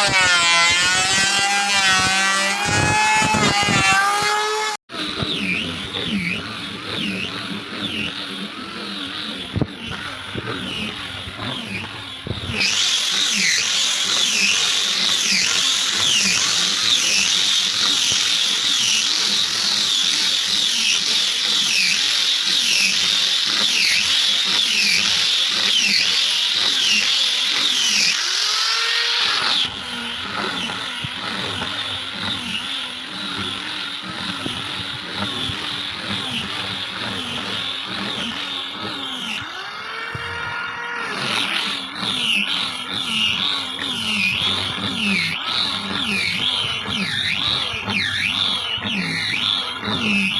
Música Wow.